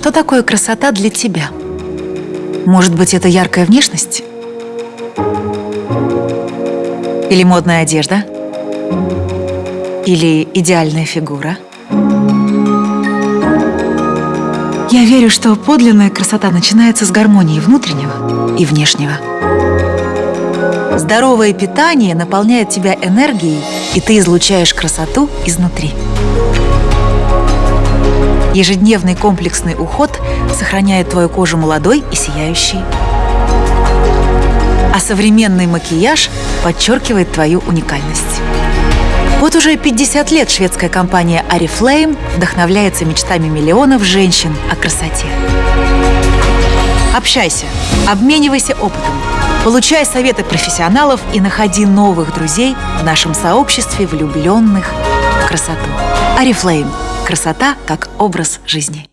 что такое красота для тебя? Может быть, это яркая внешность? Или модная одежда? Или идеальная фигура? Я верю, что подлинная красота начинается с гармонии внутреннего и внешнего. Здоровое питание наполняет тебя энергией, и ты излучаешь красоту изнутри. Ежедневный комплексный уход сохраняет твою кожу молодой и сияющей. А современный макияж подчеркивает твою уникальность. Вот уже 50 лет шведская компания Oriflame вдохновляется мечтами миллионов женщин о красоте. Общайся, обменивайся опытом, получай советы профессионалов и находи новых друзей в нашем сообществе влюбленных в красоту. Oriflame. Красота как образ жизни.